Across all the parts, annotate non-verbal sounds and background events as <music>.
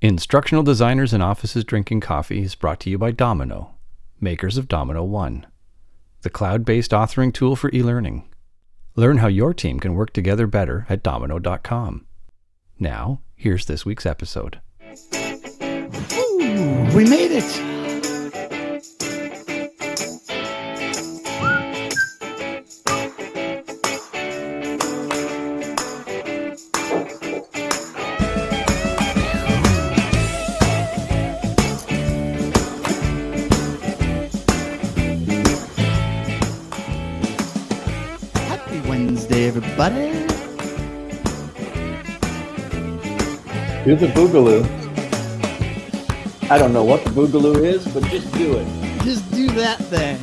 Instructional Designers in Offices Drinking Coffee is brought to you by dominKnow, makers of dominKnow One, the cloud based authoring tool for e learning. Learn how your team can work together better at dominknow.com. Now, here's this week's episode. Ooh, we made it. Do the boogaloo. I don't know what the boogaloo is, but just do it. Just do that thing.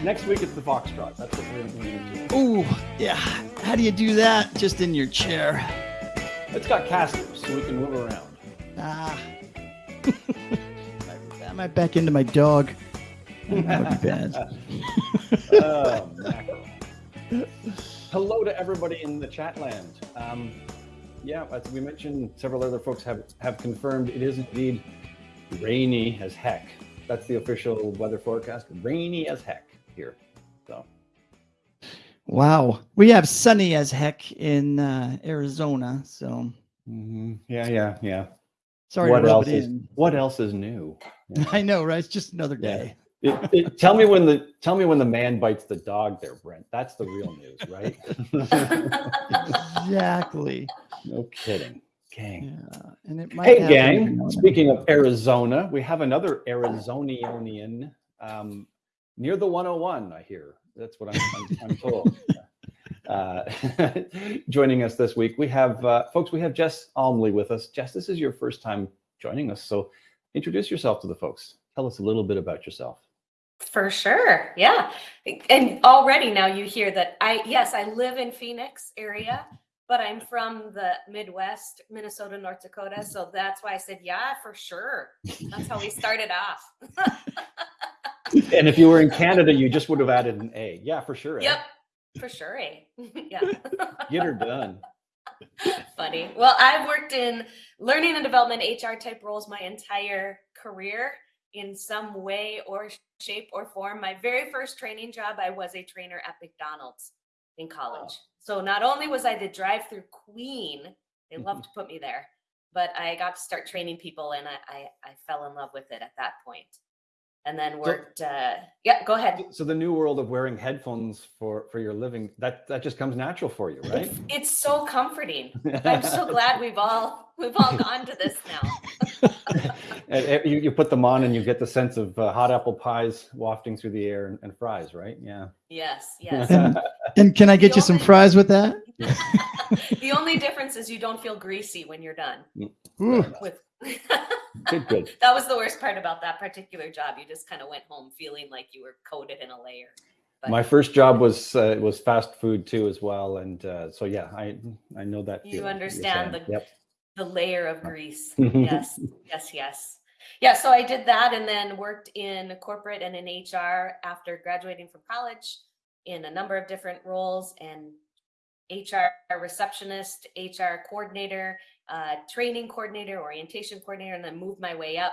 <laughs> Next week it's the foxtrot. That's what we're going to do. Ooh, yeah. How do you do that? Just in your chair. It's got casters, so we can move around. Ah. <laughs> I might back into my dog. That would be bad. <laughs> Oh. Hello to everybody in the chat land. Um, yeah, as we mentioned, several other folks have, have confirmed it is indeed rainy as heck. That's the official weather forecast. Rainy as heck here. So Wow. We have sunny as heck in uh, Arizona. So mhm. yeah, yeah, yeah. sorry what to rub else it is in. what else is new? <laughs> I know, right? It's just another Yeah. day. It, it, tell me when the tell me when the man bites the dog there, Brent. That's the real news, right? Exactly. no kidding. Gang. Yeah. And it might Hey, happen every now gang. Speaking of Arizona, we have another Arizonian um, near the 101. I hear that's what I'm, I'm, I'm told. <laughs> Uh, <laughs> joining us this week, we have uh, folks. We have Jess Almlie with us. Jess, this is your first time joining us, so introduce yourself to the folks. Tell us a little bit about yourself. For sure. Yeah. And already now you hear that I, yes, I live in Phoenix area, but I'm from the Midwest, Minnesota, North Dakota. So that's why I said, yeah, for sure. That's how we started off. <laughs> And if you were in Canada, you just would have added an A. Yeah, for sure. eh? yep. For sure. A. <laughs> yeah. Get her done. Funny. Well, I've worked in learning and development HR type roles my entire career in some way or shape or form. My very first training job, I was a trainer at McDonald's in college. So not only was I the drive-through queen, they loved to put me there, but I got to start training people and I I, I fell in love with it at that point. And then worked uh yeah, go ahead. So the new world of wearing headphones for for your living that that just comes natural for you, right? It's, it's so comforting. I'm so <laughs> glad we've all we've all gone to this now. <laughs> <laughs> And, you, you put them on and you get the sense of uh, hot apple pies wafting through the air and, and fries, right? Yeah. Yes, yes. And, <laughs> and can I get you some fries with that? <laughs> the only difference is you don't feel greasy when you're done Ooh, with <laughs> Good, good. that was the worst part about that particular job. You just kind of went home feeling like you were coated in a layer. But My first job was uh, was fast food too, as well, and uh, so yeah, I I know that. You feeling understand the- Yep. the layer of grease. yes, yes, yes. Yeah, so I did that and then worked in corporate and in HR after graduating from college in a number of different roles and HR receptionist, HR coordinator, uh, training coordinator, orientation coordinator, and then moved my way up.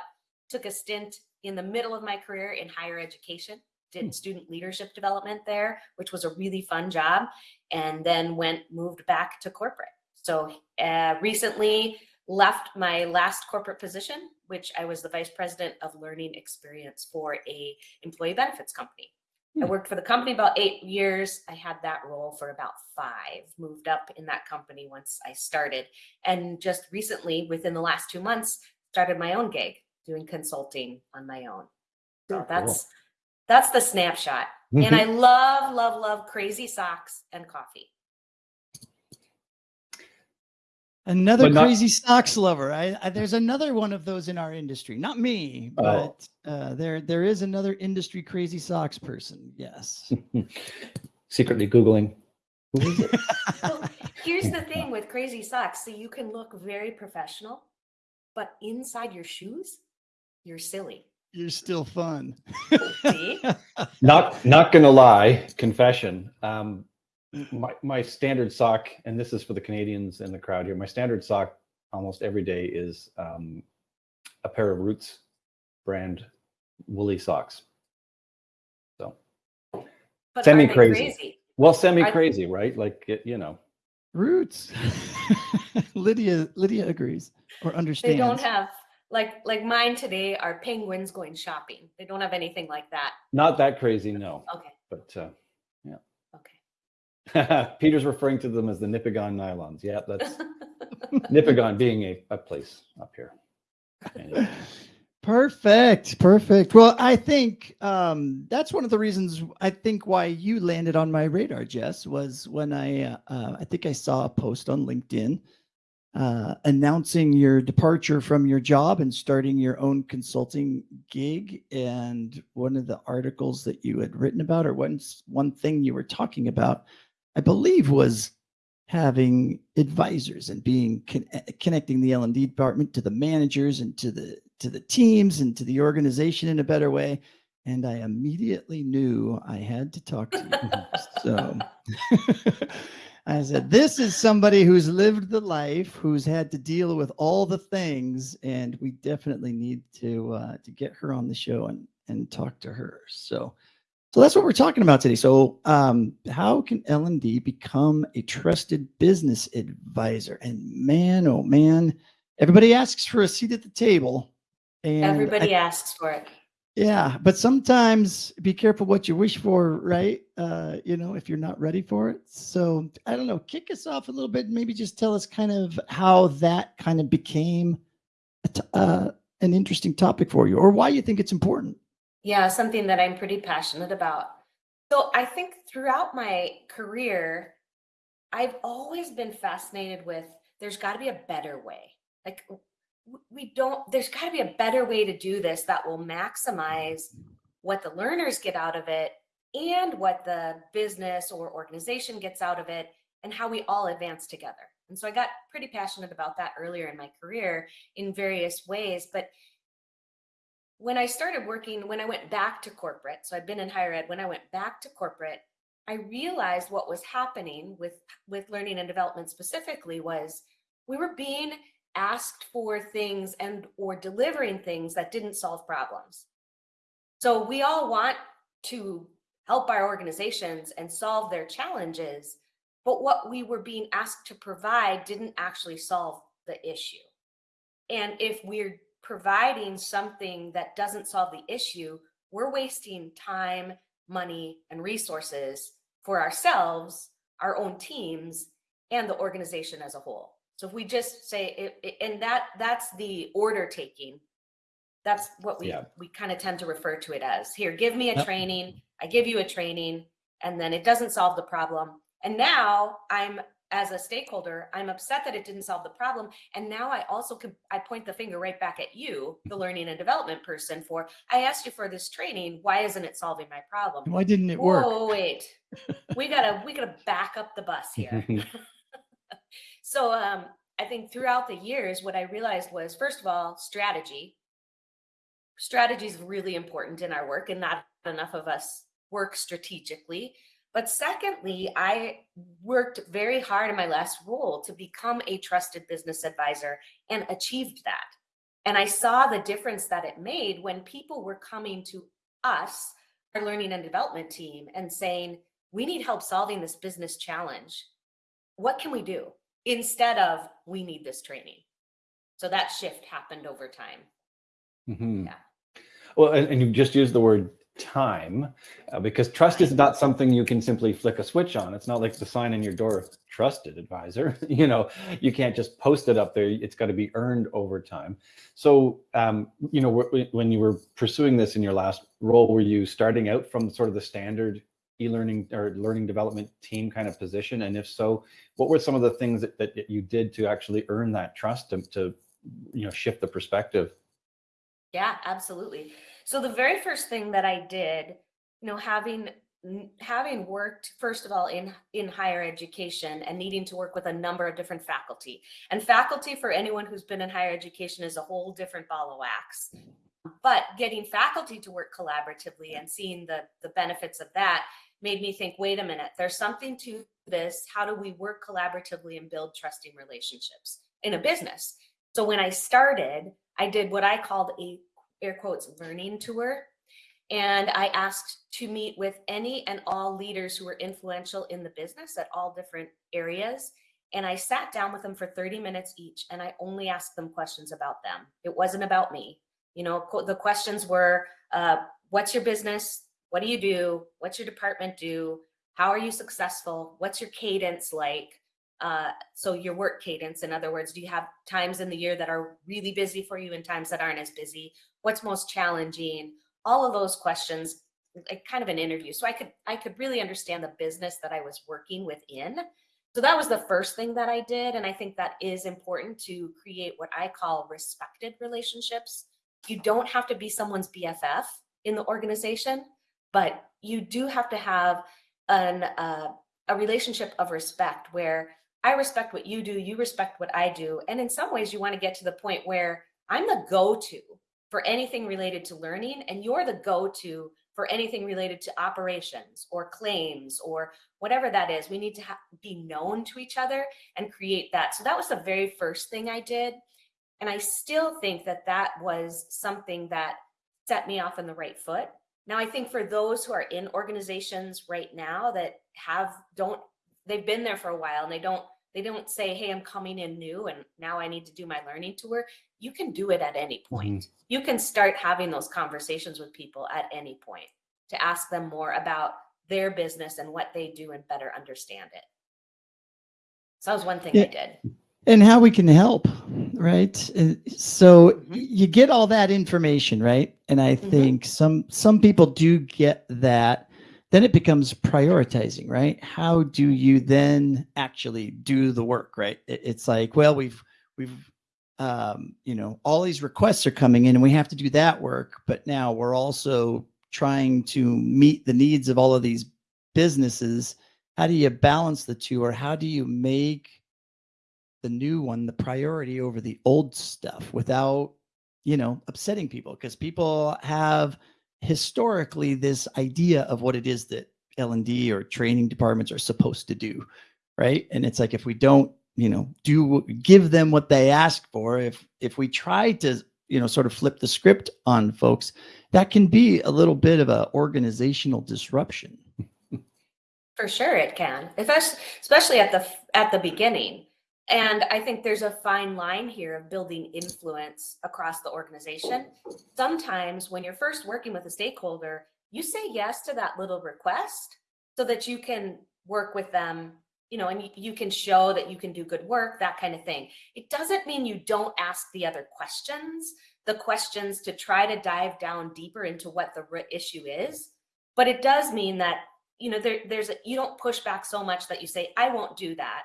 Took a stint in the middle of my career in higher education, did student leadership development there, which was a really fun job, and then went moved back to corporate. So uh, recently left my last corporate position, which I was the vice president of learning experience for a employee benefits company. I Hmm. worked for the company about eight years. I had that role for about five, moved up in that company once I started. And just recently, within the last two months, started my own gig doing consulting on my own. So Very cool. that's that's the snapshot. And I love, love, love crazy socks and coffee. Another not- crazy stocks lover. I, I there's another one of those in our industry. Not me, Oh. but uh, there there is another industry crazy socks person. Yes. <laughs> Secretly googling. Who is it? <laughs> Well, here's the thing <laughs> with crazy socks. So you can look very professional, but inside your shoes, you're silly. You're still fun. See? not not gonna lie, confession. Um, my, my standard sock, and this is for the Canadians in the crowd here, my standard sock almost every day is um, a pair of Roots brand woolly socks. So, But Semi they crazy. well, semi crazy, right? Like, it, you know, Roots. <laughs> Lydia Lydia agrees or understands. They don't have like like mine today are penguins going shopping. They don't have anything like that. not that crazy, no. Okay. But uh, Okay. <laughs> Peter's referring to them as the Nipigon nylons. Yeah, that's <laughs> Nipigon being a, a place up here. Anyway. Perfect. Perfect. Well, I think um, that's one of the reasons I think why you landed on my radar, Jess, was when I uh, uh, I think I saw a post on LinkedIn uh, announcing your departure from your job and starting your own consulting gig. And one of the articles that you had written about, or one one thing you were talking about, I believe was having advisors and being con- connecting the L&D department to the managers and to the to the teams and to the organization in a better way and I immediately knew I had to talk to you. <laughs> so <laughs> I said, This is somebody who's lived the life, who's had to deal with all the things, and we definitely need to uh, to get her on the show and and talk to her. So so that's what we're talking about today. So um, how can L&D become a trusted business advisor? And man, oh man, everybody asks for a seat at the table. And I- Everybody asks for it. yeah, but sometimes be careful what you wish for, right? Uh, you know, if you're not ready for it. So I don't know, kick us off a little bit. Maybe just tell us kind of how that kind of became a uh, an interesting topic for you, or why you think it's important. Yeah, something that I'm pretty passionate about. So I think throughout my career, I've always been fascinated with there's got to be a better way. Like we don't, there's got to be a better way to do this that will maximize what the learners get out of it and what the business or organization gets out of it and how we all advance together. And so I got pretty passionate about that earlier in my career in various ways. But when I started working, when I went back to corporate, so I've been in higher ed, when I went back to corporate, I realized what was happening with with learning and development specifically was we were being asked for things and or delivering things that didn't solve problems. So we all want to help our organizations and solve their challenges, but what we were being asked to provide didn't actually solve the issue. And if we're providing something that doesn't solve the issue, we're wasting time, money, and resources for ourselves, our own teams, and the organization as a whole. So if we just say it, it- and that that's the order taking. That's what we Yeah. we kind of tend to refer to it as. Here, give me a Yep. training. I give you a training, and then it doesn't solve the problem. And now I'm as a stakeholder, I'm upset that it didn't solve the problem. And now I also can I point the finger right back at you, the learning and development person, for I asked you for this training. Why isn't it solving my problem? Why didn't it work? Oh, wait. we gotta we gotta back up the bus here. <laughs> so um I think throughout the years, what I realized was first of all, strategy. Strategy is really important in our work, and not enough of us work strategically. But secondly, I worked very hard in my last role to become a trusted business advisor and achieved that. And I saw the difference that it made when people were coming to us, our learning and development team, and saying, We need help solving this business challenge. What can we do? Instead of, We need this training. So that shift happened over time. Mm -hmm. Yeah. Well, and, and you just used the word time uh, because trust is not something you can simply flick a switch on. It's not like the sign in your door, trusted advisor. <laughs> you know, you can't just post it up there. It's got to be earned over time. So, um, you know, when you were pursuing this in your last role, were you starting out from sort of the standard e-learning or learning development team kind of position? And if so, what were some of the things that, that you did to actually earn that trust to, to you know, shift the perspective? Yeah, absolutely. So the very first thing that I did, you know, having having worked first of all in in higher education and needing to work with a number of different faculty. And faculty for anyone who's been in higher education is a whole different ball of wax. But getting faculty to work collaboratively and seeing the the benefits of that made me think, wait a minute, there's something to this. How do we work collaboratively and build trusting relationships in a business? So when I started, I did what I called a air quotes learning tour. And I asked to meet with any and all leaders who were influential in the business at all different areas. And I sat down with them for 30 minutes each and I only asked them questions about them. It wasn't about me. You know, the questions were uh, what's your business? What do you do? What's your department do? How are you successful? What's your cadence like? Uh, so your work cadence, in other words, do you have times in the year that are really busy for you and times that aren't as busy? What's most challenging? All of those questions, like kind of an interview. So I could I could really understand the business that I was working within. So that was the first thing that I did. And I think that is important to create what I call respected relationships. You don't have to be someone's BFF in the organization, but you do have to have an uh, a relationship of respect where I respect what you do, you respect what I do. And in some ways, you want to get to the point where I'm the go to for anything related to learning, and you're the go to for anything related to operations or claims or whatever that is. We need to be known to each other and create that. So that was the very first thing I did. And I still think that that was something that set me off on the right foot. Now, I think for those who are in organizations right now that have don't they've been there for a while and they don't they don't say hey i'm coming in new and now i need to do my learning tour you can do it at any point mm-hmm. you can start having those conversations with people at any point to ask them more about their business and what they do and better understand it so that was one thing yeah. i did and how we can help right so mm-hmm. you get all that information right and i mm-hmm. think some some people do get that then it becomes prioritizing right? How do you then actually do the work right? It's like well we've we've um, you know all these requests are coming in and we have to do that work but now we're also trying to meet the needs of all of these businesses. How do you balance the two or how do you make the new one the priority over the old stuff without you know upsetting people? Because people have historically this idea of what it is that L&D or training departments are supposed to do, right? And it's like if we don't, you know, do give them what they ask for, if if we try to, you know, sort of flip the script on folks, that can be a little bit of a organizational disruption. For sure it can. Especially at the at the beginning. And I think there's a fine line here of building influence across the organization. Sometimes when you're first working with a stakeholder, you say yes to that little request so that you can work with them, you know, and you, can show that you can do good work, that kind of thing. It doesn't mean you don't ask the other questions, the questions to try to dive down deeper into what the issue is. But it does mean that, you know, there, there's a, you don't push back so much that you say, I won't do that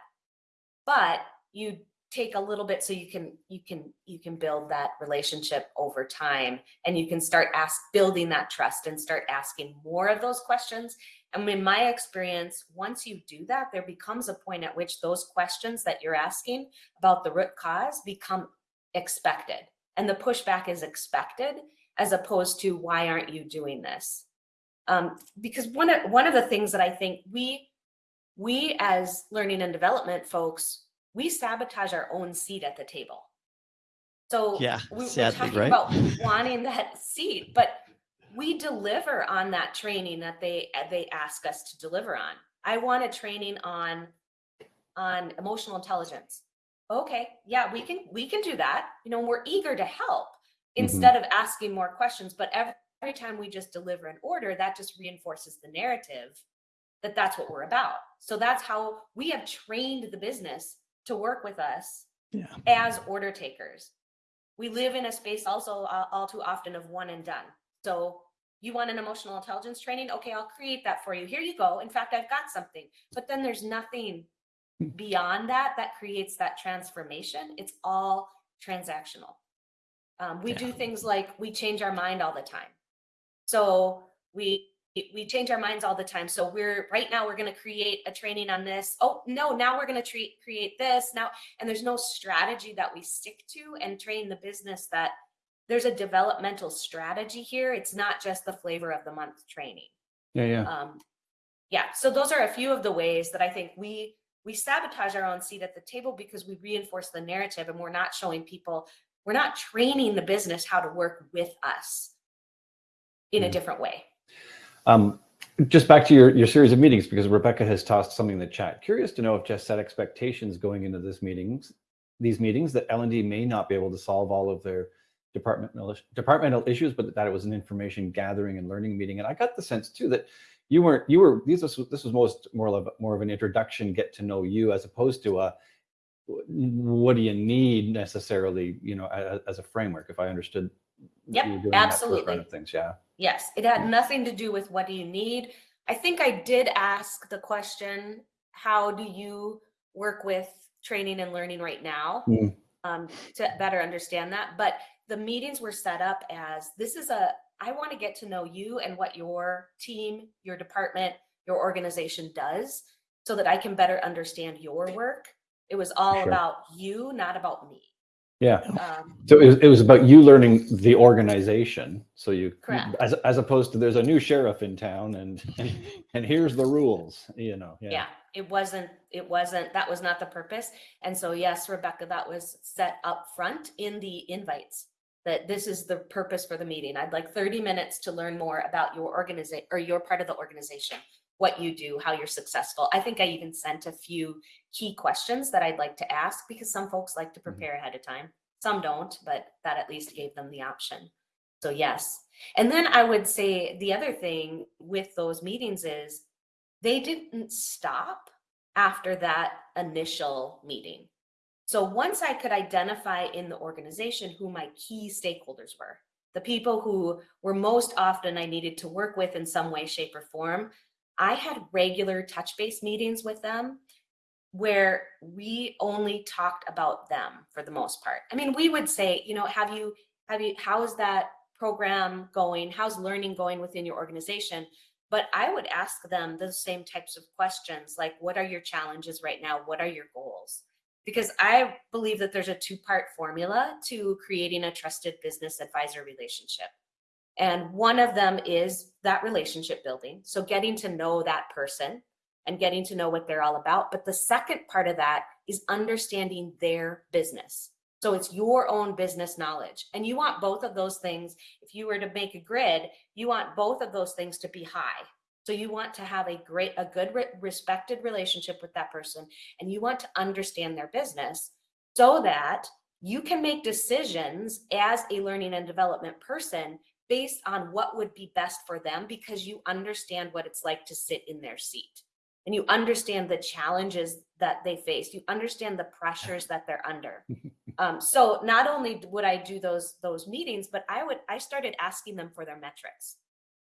but you take a little bit so you can you can you can build that relationship over time and you can start ask building that trust and start asking more of those questions. And in my experience once you do that there becomes a point at which those questions that you're asking about the root cause become expected and the pushback is expected as opposed to why aren't you doing this? Um, because one of one of the things that i think we we as learning and development folks we sabotage our own seat at the table. So yeah, we, sadly, are talking right? about <laughs> wanting that seat, but we deliver on that training that they they ask us to deliver on. I want a training on on emotional intelligence. Okay, yeah, we can we can do that. You know, we're eager to help mm-hmm. instead mm-hmm. of asking more questions. But every, every time we just deliver an order, that just reinforces the narrative that that's what we're about. So that's how we have trained the business to work with us yeah. as order takers. We live in a space also uh, all too often of one and done. So you want an emotional intelligence training? Okay, I'll create that for you. Here you go. In fact, I've got something. But then there's nothing hmm. beyond that that creates that transformation. It's all transactional. Um, we yeah. do things like we change our mind all the time. So we we change our minds all the time. So we're right now we're going to create a training on this. Oh no, now we're going to treat create this now, and there's no strategy that we stick to and train the business that there's a developmental strategy here. It's not just the flavor of the month training. Yeah, yeah. Um, yeah so those are a few of the ways that i think we we sabotage our own seat at the table because we reinforce the narrative and we're not showing people we're not training the business how to work with us in a Mm. different way Um, just back to your, your series of meetings, because Rebecca has tossed something in the chat. Curious to know if Jess set expectations going into this meetings, these meetings, that L and D may not be able to solve all of their departmental departmental issues, but that it was an information gathering and learning meeting. And I got the sense too that you weren't you were these was this was most more of more of an introduction, get to know you, as opposed to a what do you need necessarily, you know, as, as a framework. If I understood, Yep, absolutely. of things, yeah. Yes, it had nothing to do with what do you need. I think I did ask the question, how do you work with training and learning right now? Mm. Um, to better understand that. But the meetings were set up as this is a, I want to get to know you and what your team, your department, your organization does so that I can better understand your work. It was all Sure. about you, not about me. Yeah. Um, So it was, it was about you learning the organization. So you, Correct. as, as opposed to there's a new sheriff in town and, and, <laughs> and here's the rules, you know, yeah. yeah it wasn't it wasn't that was not the purpose and so yes rebecca that was set up front in the invites that this is the purpose for the meeting i'd like 30 minutes to learn more about your organization or your part of the organization what you do how you're successful. I think i even sent a few key questions that i'd like to ask because some folks like to mm-hmm. prepare ahead of time. Some don't but that at least gave them the option. So yes. And then i would say the other thing with those meetings is they didn't stop after that initial meeting. So once I could identify in the organization who my key stakeholders were, the people who were most often I needed to work with in some way, shape, or form, I had regular touch base meetings with them where we only talked about them for the most part. I mean, we would say, you know, have you, have you, how's that program going? How's learning going within your organization? but I would ask them the same types of questions like, what are your challenges right now? What are your goals? Because I believe that there's a two part formula to creating a trusted business advisor relationship. And one of them is that relationship building. So getting to know that person and getting to know what they're all about. But the second part of that is understanding their business. So it's your own business knowledge. And you want both of those things. If you were to make a grid, you want both of those things to be high. So you want to have a great, a good, respected relationship with that person, and you want to understand their business so that you can make decisions as a learning and development person based on what would be best for them because you understand what it's like to sit in their seat. And you understand the challenges that they face. You understand the pressures that they're under. <laughs> Um, so not only would i do those those meetings but i would i started asking them for their metrics.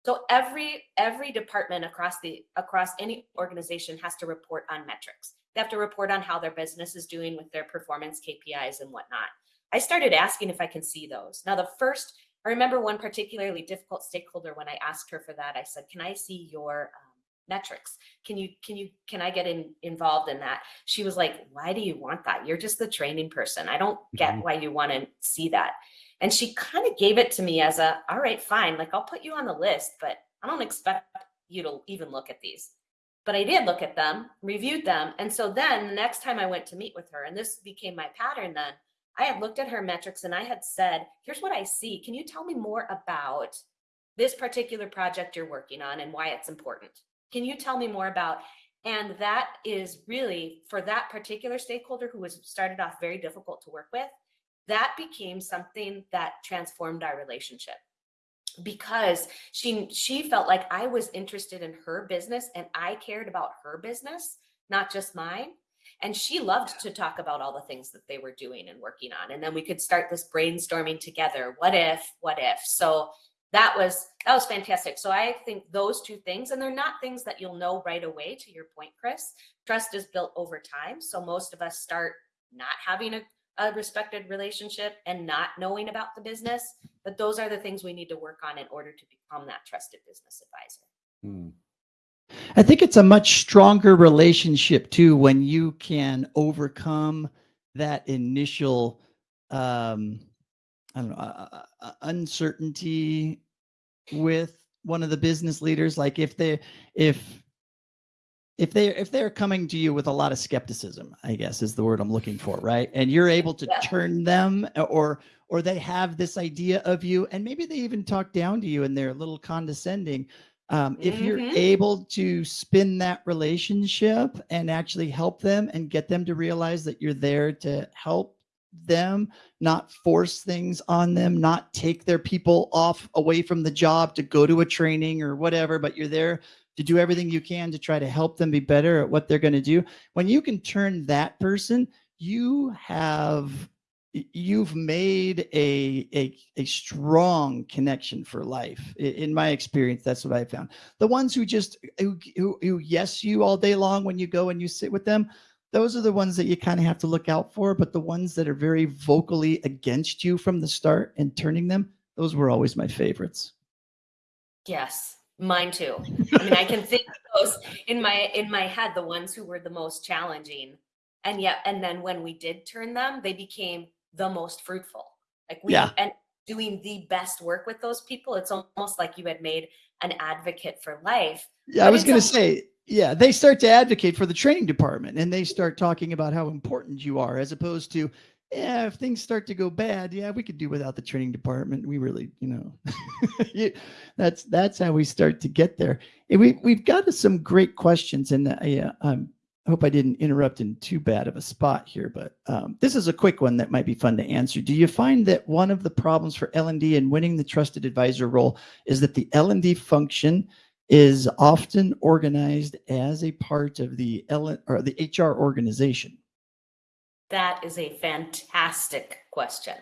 So every every department across the across any organization has to report on metrics. They have to report on how their business is doing with their performance kpis and whatnot. I started asking if i can see those. Now the first i remember one particularly difficult stakeholder when i asked her for that i said can i see your um, metrics? Can you can you can i get in involved in that? She was like why do you want that? You're just the training person. I don't get Mhm. why you want to see that. And she kind of gave it to me as a all right fine like i'll put you on the list but i don't expect you to even look at these. But i did look at them reviewed them and so then the next time i went to meet with her and this became my pattern then i had looked at her metrics and i had said here's what i see. Can you tell me more about this particular project you're working on and why it's important? Can you tell me more about and that is really for that particular stakeholder who was started off very difficult to work with that became something that transformed our relationship. Because she she felt like I was interested in her business and I cared about her business, not just mine. And she loved to talk about all the things that they were doing and working on. And then we could start this brainstorming together. What if, what if? So that was that was fantastic. So I think those two things, and they're not things that you'll know right away, to your point, Chris. Trust is built over time. So most of us start not having a a respected relationship and not knowing about the business, but those are the things we need to work on in order to become that trusted business advisor. Hmm. I think it's a much stronger relationship too when you can overcome that initial um I don't know uh, uh, uh, uncertainty with one of the business leaders like if they if if they if they're coming to you with a lot of skepticism i guess is the word i'm looking for right and you're able to Yeah. turn them or or they have this idea of you and maybe they even talk down to you and they're a little condescending um, if you're Mhm. able to spin that relationship and actually help them and get them to realize that you're there to help them not force things on them not take their people off away from the job to go to a training or whatever but you're there to do everything you can to try to help them be better at what they're going to do when you can turn that person you have you've made a a, a strong connection for life in my experience that's what i found the ones who just who, who, who yes you all day long when you go and you sit with them those are the ones that you kind of have to look out for but the ones that are very vocally against you from the start and turning them those were always my favorites Yes, mine too. I mean, I can <laughs> think of those in my in my head, the ones who were the most challenging. And yet, and then when we did turn them, they became the most fruitful. Like we Yeah. and doing the best work with those people, it's almost like you had made an advocate for life. Yeah, I was going to say, yeah, they start to advocate for the training department and they start talking about how important you are as opposed to, yeah, if things start to go bad, yeah, we could do without the training department. We really, you know, <laughs> you- that's that's how we start to get there. And we we've got some great questions, and I uh, um, I hope I didn't interrupt in too bad of a spot here, but um, this is a quick one that might be fun to answer. Do you find that one of the problems for L and D in winning the trusted advisor role is that the L and D function is often organized as a part of the L or the HR organization. That is a fantastic question.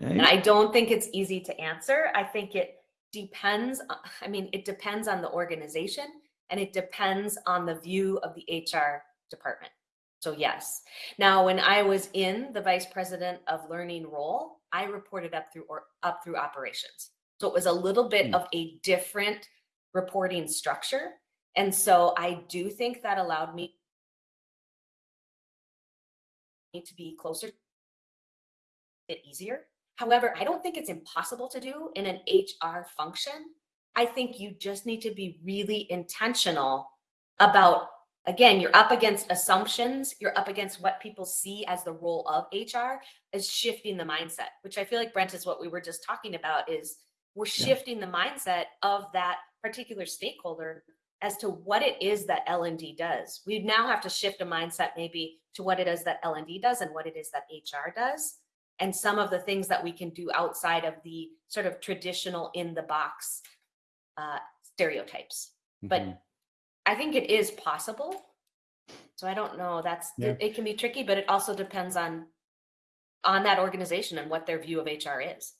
right? And I don't think it's easy to answer. I think it depends. I mean, it depends on the organization and it depends on the view of the HR department. So, yes. Now, when I was in the vice president of learning role, I reported up through or up through operations. So it was a little bit Hmm. of a different reporting structure. And so I do think that allowed me to be closer it easier. However, I don't think it's impossible to do in an HR function. I think you just need to be really intentional about, again, you're up against assumptions, you're up against what people see as the role of HR, is shifting the mindset, which I feel like Brent is what we were just talking about is we're Yeah. shifting the mindset of that particular stakeholder as to what it is that L&D does. We now have to shift a mindset maybe to what it is that L&D does and what it is that HR does and some of the things that we can do outside of the sort of traditional in the box uh, stereotypes. But Mhm. I think it is possible. So I don't know. That's Yeah. it, it can be tricky, but it also depends on on that organization and what their view of HR is.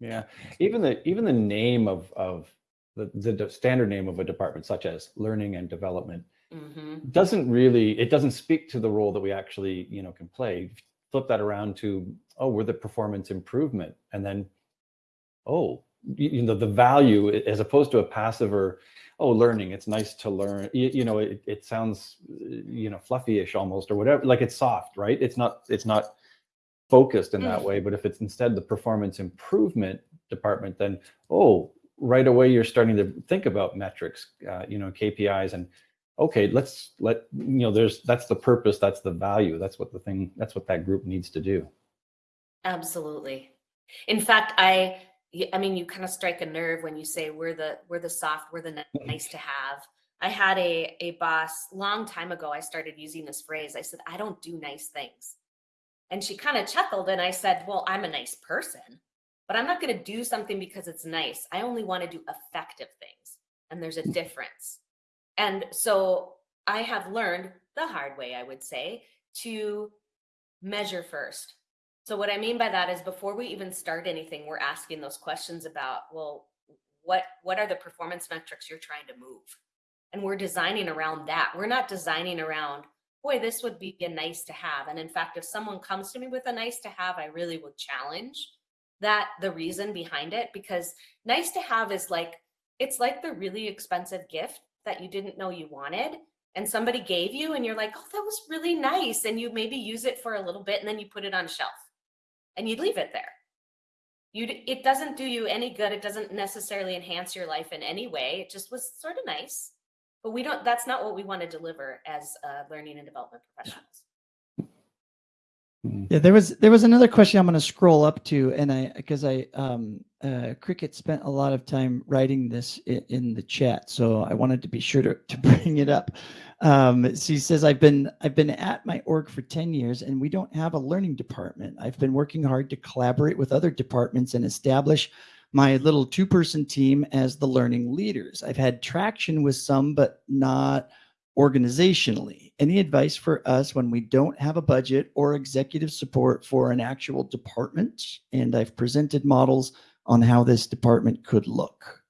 Yeah, even the even the name of of the, the standard name of a department, such as learning and development, hmm doesn't really it doesn't speak to the role that we actually you know can play. Flip that around to oh, we're the performance improvement, and then oh, you, know the value as opposed to a passive or oh, learning. It's nice to learn. You, you know, it, it sounds uh, you know fluffy-ish almost or whatever. Like it's soft, right? It's not it's not focused in that way. But if it's instead the performance improvement department, then oh, right away you're starting to think about metrics, uh, you know, KPIs, and okay, let's let you know. There's that's the purpose, that's the value, that's what the thing, that's what that group needs to do. Absolutely. In fact, I I mean you kind of strike a nerve when you say we're the we're the soft, we're the mm-hmm. nice to have. I had a a boss long time ago I started using this phrase. I said I don't do nice things. And she kind of chuckled and I said, "Well, I'm a nice person, but I'm not going to do something because it's nice. I only want to do effective things." And there's a difference. And so I have learned the hard way, I would say, to measure first. So what I mean by that is before we even start anything, we're asking those questions about, well, what what are the performance metrics you're trying to move? And we're designing around that. We're not designing around, boy, this would be a nice to have. And in fact, if someone comes to me with a nice to have, I really would challenge that the reason behind it because nice to have is like it's like the really expensive gift that you didn't know you wanted and somebody gave you and you're like, "Oh, that was really nice." And you maybe use it for a little bit and then you put it on shelf and you'd leave it there. You it doesn't do you any good. It doesn't necessarily enhance your life in any way. It just was sort of nice. but we don't, that's not what we want to deliver as uh, learning and development professionals. Yeah, there was there was another question I'm going to scroll up to, and I because I um uh, Cricket spent a lot of time writing this in, in the chat, so I wanted to be sure to, to <laughs> bring it up. Um, she says I've been I've been at my org for ten years, and we don't have a learning department. I've been working hard to collaborate with other departments and establish my little two person team as the learning leaders. I've had traction with some, but not organizationally. Any advice for us when we don't have a budget or executive support for an actual department? And I've presented models on how this department could look.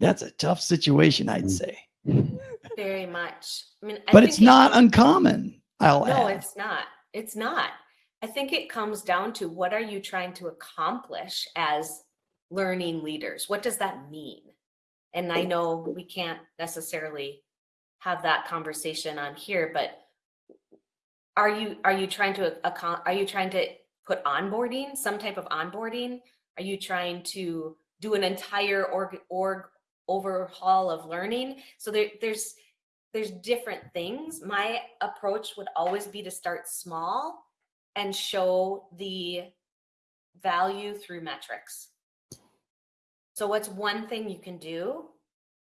That's a tough situation, I'd Mm. say. <laughs> Very much. I mean, I But think it's not comes- uncommon, I'll No, add. it's not. It's not. I think it comes down to what are you trying to accomplish as learning leaders? What does that mean? And I know we can't necessarily have that conversation on here, but are you are you trying to are you trying to put onboarding, some type of onboarding? Are you trying to do an entire org org overhaul of learning? So there, there's there's different things. My approach would always be to start small and show the value through metrics. So what's one thing you can do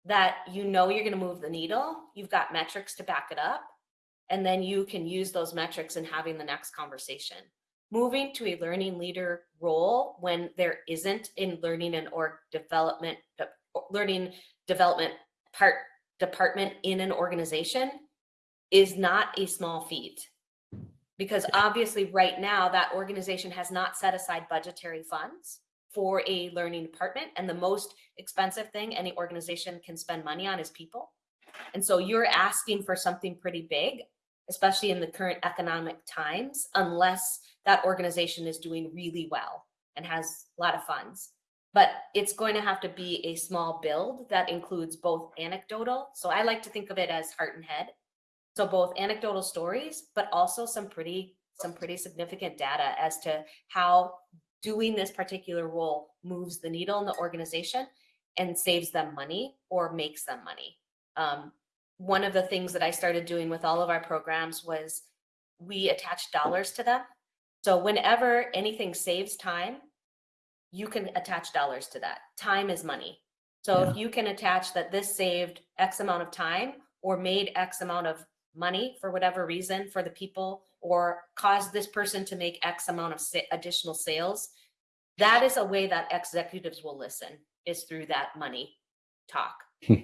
that you know you're going to move the needle? You've got metrics to back it up. And then you can use those metrics in having the next conversation. Moving to a learning leader role when there isn't in learning and org development, de- learning development part department in an organization is not a small feat. Because obviously, right now, that organization has not set aside budgetary funds for a learning department. And the most expensive thing any organization can spend money on is people. And so you're asking for something pretty big, especially in the current economic times, unless that organization is doing really well and has a lot of funds but it's going to have to be a small build that includes both anecdotal. So I like to think of it as heart and head. So both anecdotal stories, but also some pretty some pretty significant data as to how doing this particular role moves the needle in the organization and saves them money or makes them money. Um, one of the things that I started doing with all of our programs was we attach dollars to them. So whenever anything saves time, you can attach dollars to that. Time is money. So if you can attach that this saved X amount of time or made X amount of money for whatever reason for the people or caused this person to make X amount of sa- additional sales, that is a way that executives will listen is through that money talk. <laughs>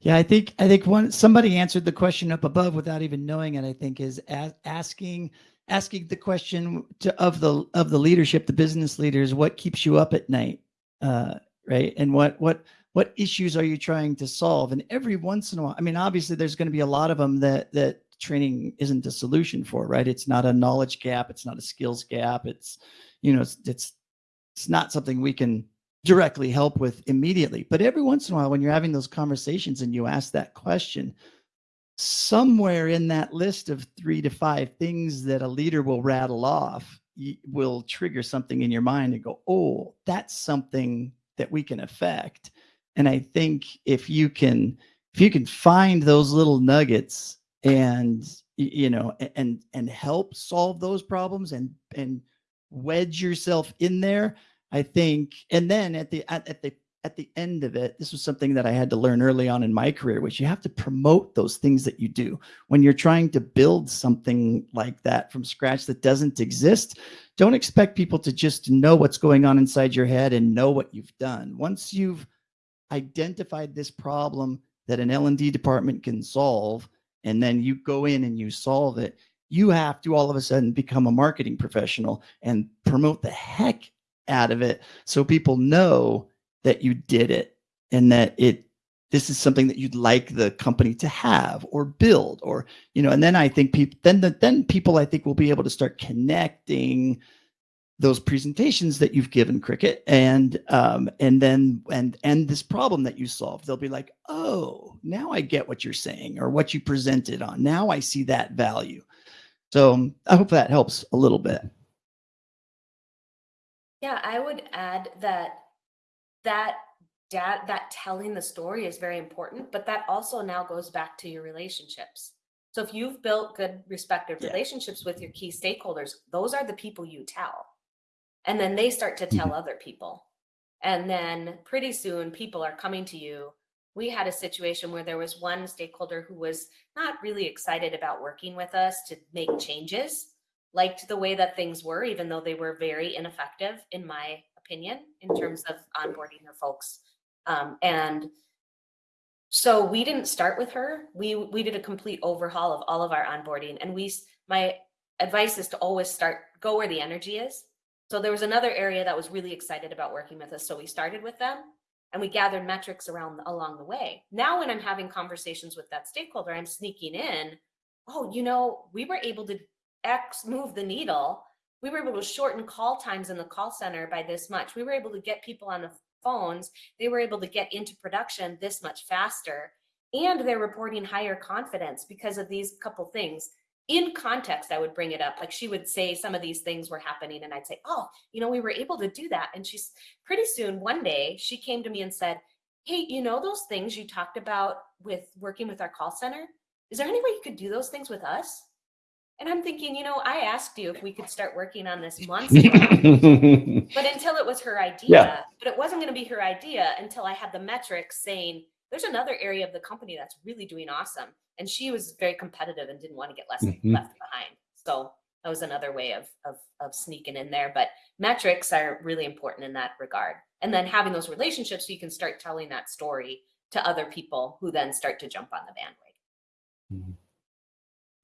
Yeah, I think I think one somebody answered the question up above without even knowing it. I think is a- asking asking the question to, of the of the leadership, the business leaders, what keeps you up at night, uh, right? And what what what issues are you trying to solve? And every once in a while, I mean, obviously, there's going to be a lot of them that that training isn't a solution for, right? It's not a knowledge gap, it's not a skills gap, it's you know, it's it's it's not something we can directly help with immediately. But every once in a while, when you're having those conversations and you ask that question, somewhere in that list of three to five things that a leader will rattle off will trigger something in your mind and go, oh, that's something that we can affect. And I think if you can, if you can find those little nuggets and you know and and help solve those problems and and wedge yourself in there I think, and then at the at, at the at the end of it, this was something that I had to learn early on in my career, which you have to promote those things that you do when you're trying to build something like that from scratch that doesn't exist. Don't expect people to just know what's going on inside your head and know what you've done. Once you've identified this problem that an L&D department can solve, and then you go in and you solve it, you have to all of a sudden become a marketing professional and promote the heck out of it so people know that you did it and that it this is something that you'd like the company to have or build or you know and then i think people then the, then people i think will be able to start connecting those presentations that you've given cricket and um and then and and this problem that you solved. They'll be like oh now i get what you're saying or what you presented on. Now i see that value. So um, i hope that helps a little bit. Yeah, I would add that that dad that telling the story is very important, but that also now goes back to your relationships. So if you've built good respective Yeah. relationships with your key stakeholders, those are the people you tell. And then they start to tell mm-hmm. other people. And then pretty soon people are coming to you. We had a situation where there was one stakeholder who was not really excited about working with us to make changes, liked the way that things were, even though they were very ineffective, in my opinion, in terms of onboarding their folks. Um, and so we didn't start with her. We we did a complete overhaul of all of our onboarding, and we. My advice is to always start go where the energy is. So there was another area that was really excited about working with us, so we started with them, and we gathered metrics around along the way. Now, when I'm having conversations with that stakeholder, I'm sneaking in. Oh, you know, we were able to X move the needle. We were able to shorten call times in the call center by this much. We were able to get people on the phones. They were able to get into production this much faster. And they're reporting higher confidence because of these couple things. In context i would bring it up. Like she would say some of these things were happening and i'd say oh you know we were able to do that. And she's pretty soon one day she came to me and said hey you know those things you talked about with working with our call center? Is there any way you could do those things with us and i'm thinking you know i asked you if we could start working on this months ago <laughs> but until it was her idea, but it wasn't going to be her idea until I had the metrics saying there's another area of the company that's really doing awesome. And she was very competitive and didn't want to get less Mhm. left behind. So that was another way of, of of sneaking in there. But metrics are really important in that regard. And then having those relationships so you can start telling that story to other people who then start to jump on the bandwagon.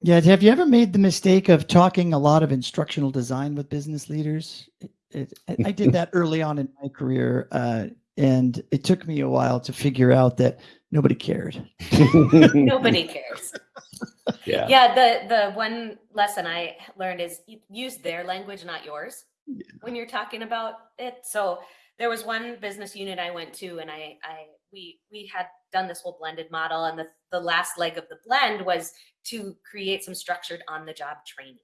Yeah. Have you ever made the mistake of talking a lot of instructional design with business leaders? It, it, I- I did that early on in my career, uh, and it took me a while to figure out that nobody cared. <laughs> Nobody cares. yeah. yeah the the one lesson i learned is use their language not yours when you're talking about it so there was one business unit i went to and i i we we had done this whole blended model and the the last leg of the blend was to create some structured on the job training.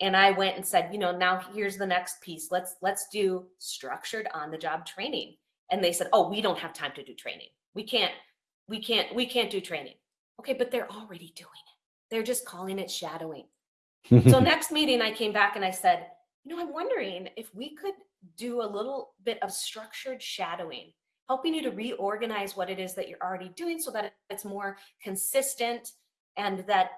And i went and said you know now here's the next piece. Let's let's do structured on the job training. And they said oh we don't have time to do training. We can't we can't we can't do training. Okay but they're already doing it. They're just calling it shadowing. <laughs> So next meeting i came back and i said you know i'm wondering if we could do a little bit of structured shadowing helping you to reorganize what it is that you're already doing so that it's more consistent and that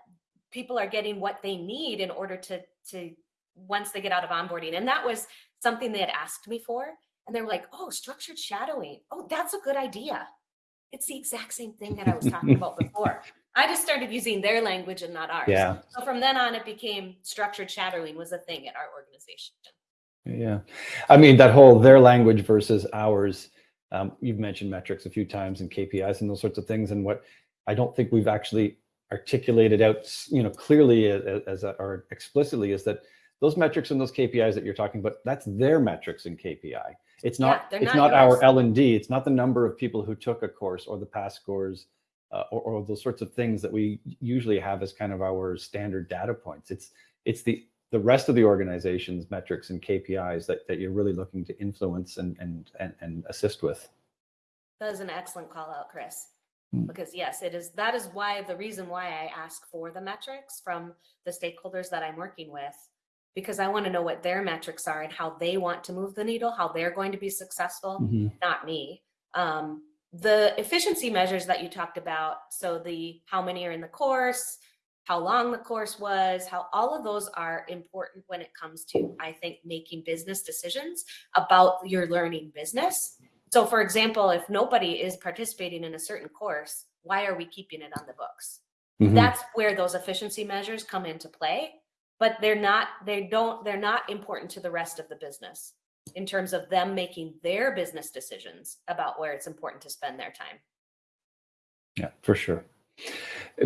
people are getting what they need in order to to once they get out of onboarding and that was something they had asked me for and they were like oh structured shadowing oh that's a good idea it's the exact same thing that i was talking about <laughs> before i just started using their language and not ours yeah. so from then on, it became structured shadowing was a thing at our organization. Yeah. I mean, that whole their language versus ours. Um, you've mentioned metrics a few times and KPIs and those sorts of things. And what I don't think we've actually articulated out, you know, clearly as, as a, or explicitly is that those metrics and those KPIs that you're talking about, that's their metrics and KPI. It's not, they're it's not not our. L and D. It's not the number of people who took a course or the pass scores uh, or, or those sorts of things that we usually have as kind of our standard data points. It's, it's the the rest of the organization's metrics and KPIs that, that you're really looking to influence and, and, and, and assist with. That is an excellent call out, Chris. Hmm. Because yes, it is that is why the reason why I ask for the metrics from the stakeholders that I'm working with, because I want to know what their metrics are and how they want to move the needle, how they're going to be successful. not me. Um, the efficiency measures that you talked about, so the how many are in the course, how long the course was, how all of those are important when it comes to, I think, making business decisions about your learning business. So, for example, if nobody is participating in a certain course, why are we keeping it on the books? Mhm. That's where those efficiency measures come into play, but they're not, they don't, they're not important to the rest of the business in terms of them making their business decisions about where it's important to spend their time. Yeah, for sure.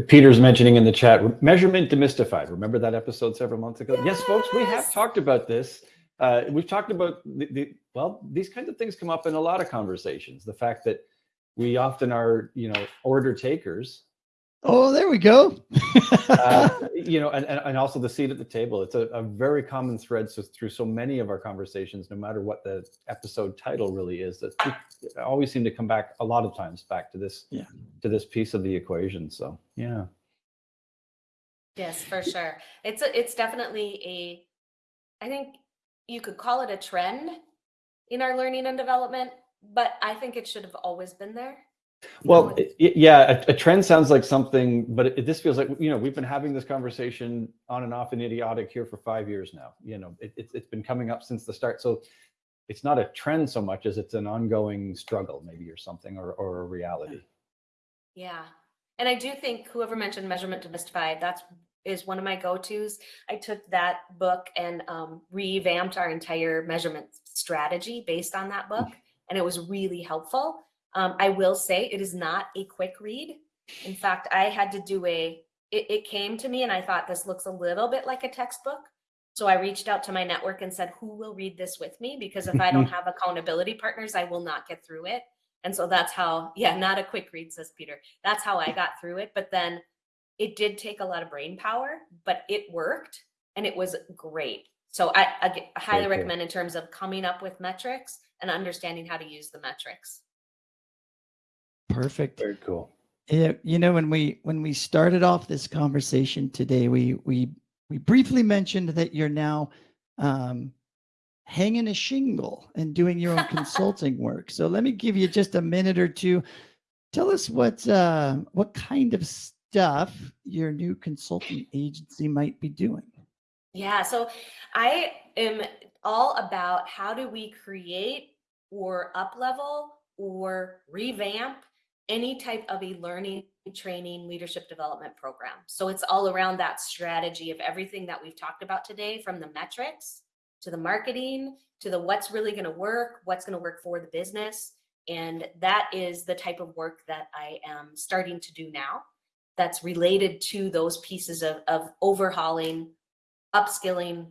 Peter's mentioning in the chat measurement demystified. Remember that episode several months ago? Yes, folks, we have talked about this. Uh, we've talked about the, the well, these kinds of things come up in a lot of conversations. The fact that we often are, you know, order takers, Oh, there we go. uh, <laughs> you know, and, and, and also the seat at the table. It's a, a very common thread so through so many of our conversations, no matter what the episode title really is, that we always seem to come back a lot of times back to this, Yeah. to this piece of the equation. So yeah. Yes, for sure. It's a, it's definitely a I think you could call it a trend in our learning and development, but I think it should have always been there. Well, it- it- yeah, a, a trend sounds like something, but it, this feels like you know we've been having this conversation on and off in IDIODC here for five years now. You know, it, it's it's been coming up since the start, so it's not a trend so much as it's an ongoing struggle, maybe or something, or or a reality. Yeah. And I do think whoever mentioned measurement demystified, that's is one of my go-tos. I took that book and um, revamped our entire measurement strategy based on that book, and it was really helpful. Um, I will say it is not a quick read. In fact, I had to do a. It, it came to me, and I thought this looks a little bit like a textbook. So I reached out to my network and said, "Who will read this with me? Because if I don't <laughs> have accountability partners, I will not get through it." And so that's how, yeah, not a quick read, says Peter. That's how I <laughs> got through it. But then it did take a lot of brain power, but it worked and it was great. So I, I, highly cool. recommend in terms of coming up with metrics and understanding how to use the metrics. Perfect. Very cool. Yeah, you know when we when we started off this conversation today, we we we briefly mentioned that you're now um, hanging a shingle and doing your own consulting <laughs> work. So let me give you just a minute or two. Tell us what uh, what kind of stuff your new consulting agency might be doing. Yeah, so I am all about how do we create or up level or revamp any type of a learning, training, leadership development program. So it's all around that strategy of everything that we've talked about today from the metrics to the marketing to the what's really going to work, what's going to work for the business. And that is the type of work that I am starting to do now that's related to those pieces of, of overhauling upskilling,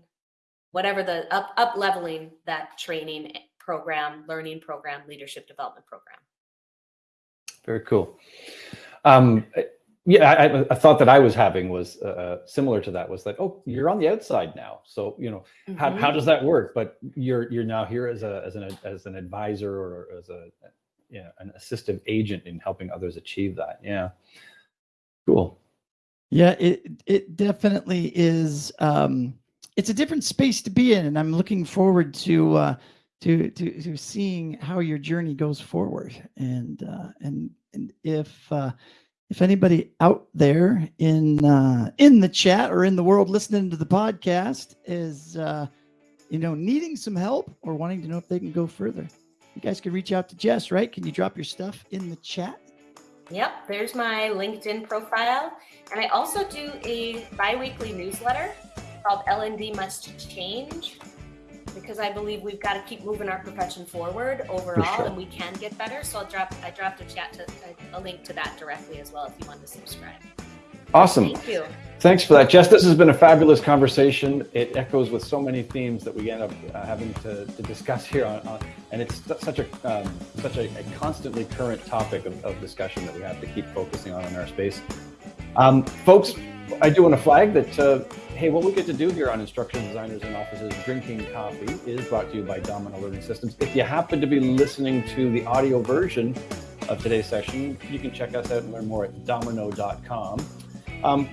whatever the up up leveling that training eh, program, learning program, leadership development program. Very cool. Um, I- yeah, I, I- a thought that I was having was uh, similar to that. Was that oh, you're on the outside now, so you know how, Mhm. how does that work? But you're you're now here as a as an as an advisor or as a yeah an assistive agent in helping others achieve that. Yeah, cool. Yeah, it it definitely is. Um, it's a different space to be in, and I'm looking forward to uh, to to to seeing how your journey goes forward. And uh, and and if uh, if anybody out there in uh, in the chat or in the world listening to the podcast is uh, you know needing some help or wanting to know if they can go further, you guys can reach out to Jess. Right? Can you drop your stuff in the chat? Yep, there's my LinkedIn profile. And I also do a bi-weekly newsletter called LND Must Change because I believe we've got to keep moving our profession forward overall sure. and we can get better. So I'll drop I dropped a chat to a, a link to that directly as well if you want to subscribe. Awesome. Thank you. Thanks for that, Jess. This has been a fabulous conversation. It echoes with so many themes that we end up uh, having to, to discuss here on, on and it's such a um, such a, a constantly current topic of, of discussion that we have to keep focusing on in our space. Um, folks, I do want to flag that uh, hey, what we get to do here on Instructional Designers in Offices Drinking Coffee is brought to you by dominKnow Learning Systems. If you happen to be listening to the audio version of today's session, you can check us out and learn more at dominknow.com. Um,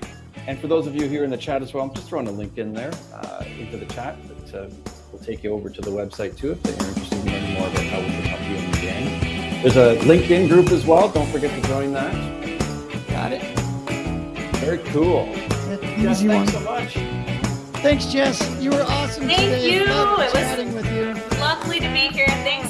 and for those of you here in the chat as well, I'm just throwing a link in there uh, into the chat that uh, will take you over to the website too if you're interested in learning more about how we can help you in the game. There's a LinkedIn group as well. Don't forget to join that. Got it. Very cool. That's an Jess, easy one. thanks so much. Thanks, Jess. You were awesome Thank today. you. Loved It was- chatting with you. Lovely to be here. Thanks everyone.